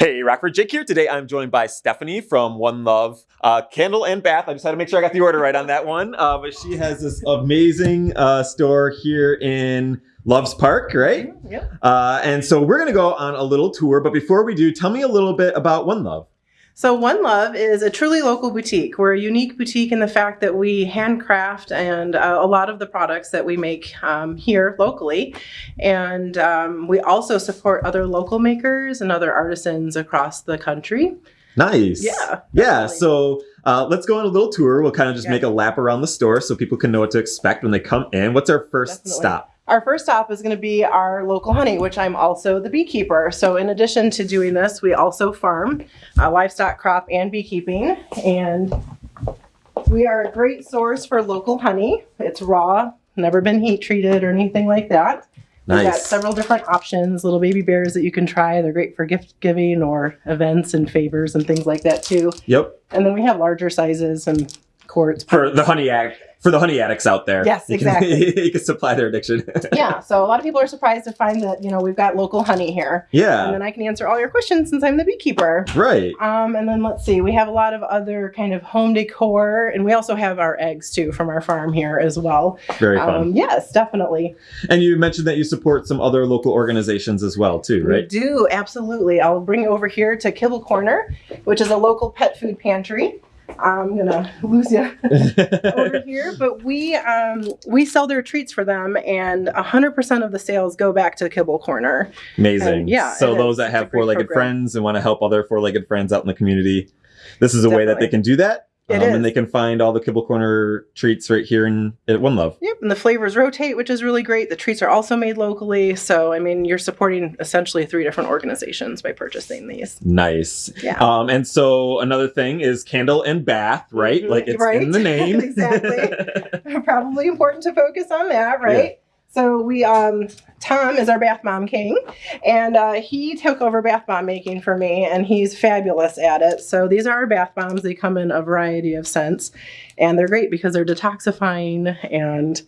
Hey, Rockford Jake here. Today I'm joined by Stephanie from One Love uh, Candle and Bath. I just had to make sure I got the order right on that one. Uh, but she has this amazing uh, store here in Loves Park, right? Yep. Uh, and so we're going to go on a little tour. But before we do, tell me a little bit about One Love. So One Love is a truly local boutique. We're a unique boutique in the fact that we handcraft and uh, a lot of the products that we make um, here locally. And um, we also support other local makers and other artisans across the country. Nice. Yeah. Yeah. So uh, let's go on a little tour. We'll kind of just Yeah. make a lap around the store so people can know what to expect when they come in. What's our first Definitely. stop? Our first stop is going to be our local honey, which I'm also the beekeeper. So, in addition to doing this, we also farm uh, livestock, crop, and beekeeping. And we are a great source for local honey. It's raw, never been heat treated or anything like that. Nice. We've got several different options, little baby bears that you can try. They're great for gift giving or events and favors and things like that too. Yep. And then we have larger sizes and quarts. For the honey addict, for the honey addicts out there. Yes, You can- exactly. you can supply their addiction. yeah, so a lot of people are surprised to find that, you know, we've got local honey here. Yeah. And then I can answer all your questions since I'm the beekeeper. Right. Um, and then let's see, we have a lot of other kind of home decor, and we also have our eggs too from our farm here as well. Very fun. Um, yes, definitely. and you mentioned that you support some other local organizations as well, too, right? We do, absolutely. I'll bring you over here to Kibble Corner, which is a local pet food pantry. I'm gonna lose you over here, but we um, we sell their treats for them, and 100% of the sales go back to Kibble Corner. Amazing. And yeah, So those that have four-legged friends and want to help other four-legged friends out in the community, this is a way that they can do that. It um, is. And they can find all the Kibble Corner treats right here in at One Love. Yep, and the flavors rotate, which is really great. The treats are also made locally, so I mean, you're supporting essentially three different organizations by purchasing these. Nice. Yeah. Um, and so another thing is candle and bath, right? Mhm, Like it's right. in the name. Exactly. Probably important to focus on that, right? So we, um, Tom is our bath bomb king, and uh, he took over bath bomb making for me, and he's fabulous at it. So these are our bath bombs. They come in a variety of scents, and they're great because they're detoxifying and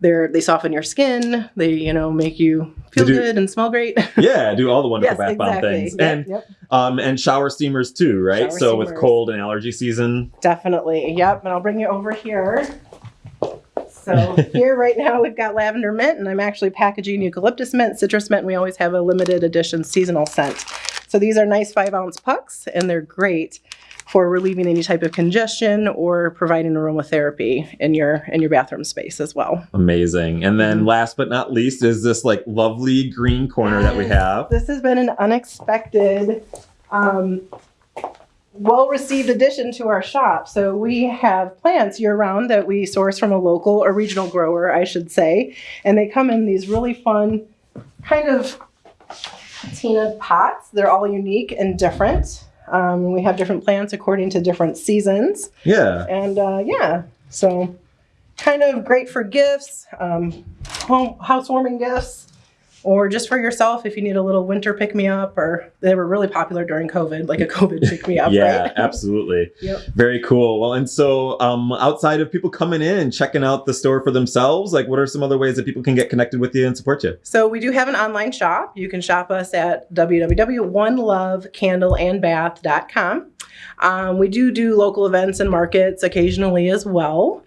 they're they soften your skin. They you know make you feel do- good and smell great. yeah, do all the wonderful yes, bath bomb things. Yep, And yep. um and shower steamers too, right? Shower so with cold and allergy season. Definitely. Yep. And I'll bring you over here. So here right now we've got lavender mint and I'm actually packaging eucalyptus mint, citrus mint. We always have a limited edition seasonal scent. So these are nice five ounce pucks and they're great for relieving any type of congestion or providing aromatherapy in your in your bathroom space as well. Amazing. And then Mhm. last but not least is this like lovely green corner that we have. This has been an unexpected, um, well received addition to our shop. So we have plants year round that we source from a local or regional grower, I should say. And they come in these really fun kind of patina pots. They're all unique and different. Um, we have different plants according to different seasons. Yeah. And uh, yeah, so kind of great for gifts, um, home housewarming gifts, or just for yourself if you need a little winter pick me up. Or they were really popular during COVID, like a COVID pick me up. yeah, right? absolutely. Yep. Very cool. Well, and so um, outside of people coming in checking out the store for themselves, like what are some other ways that people can get connected with you and support you? So we do have an online shop. You can shop us at www.onelovecandleandbath.com. Um, we do do local events and markets occasionally as well.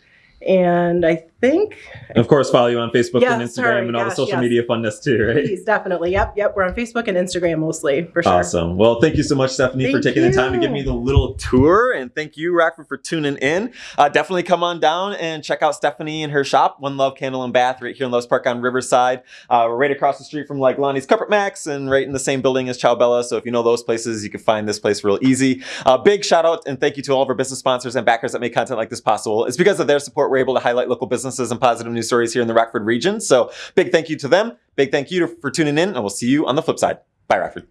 And I think And of course, follow you on Facebook and Instagram sorry, and all the social yes. media funness too, right? Please, definitely. Yep, yep. We're on Facebook and Instagram mostly, for sure. Awesome. Well, thank you so much, Stephanie, for Thank taking the time to give me the little tour. And thank you, Rockford, for tuning in. Uh, definitely come on down and check out Stephanie and her shop, One Love Candle and Bath, right here in Loves Park on Riverside. Uh, we're right across the street from like Lonnie's Carpet Max and right in the same building as Chow Bella. So if you know those places, you can find this place real easy. Uh, big shout out and thank you to all of our business sponsors and backers that make content like this possible. It's because of their support we're able to highlight local businesses and positive news stories here in the Rockford region. So big thank you to them. Big thank you for tuning in, and we'll see you on the flip side. Bye, Rockford.